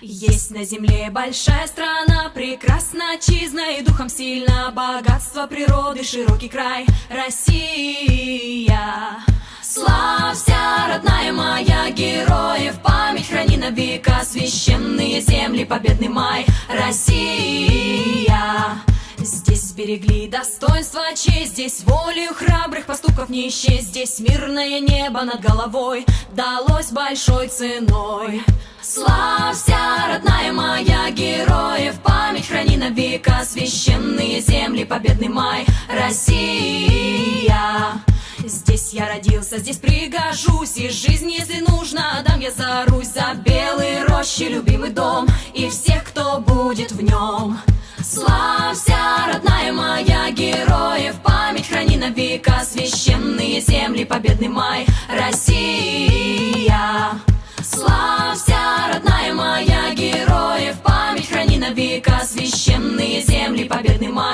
Есть на земле большая страна, прекрасна, чизна и духом сильно Богатство природы, широкий край, Россия. Славься, родная моя, героев память храни на века Священные земли, победный май, Россия. Здесь сберегли достоинство, честь Здесь волею храбрых поступков не исчесть Здесь мирное небо над головой Далось большой ценой. Славься, века Священные земли, победный май Россия. Здесь я родился, здесь пригожусь И жизнь, если нужно, дам я за Русь За белые рощи, любимый дом И всех, кто будет в нем. Славься, родная моя, героев Память храни на века Священные земли, победный май Россия на века Священные земли, победный май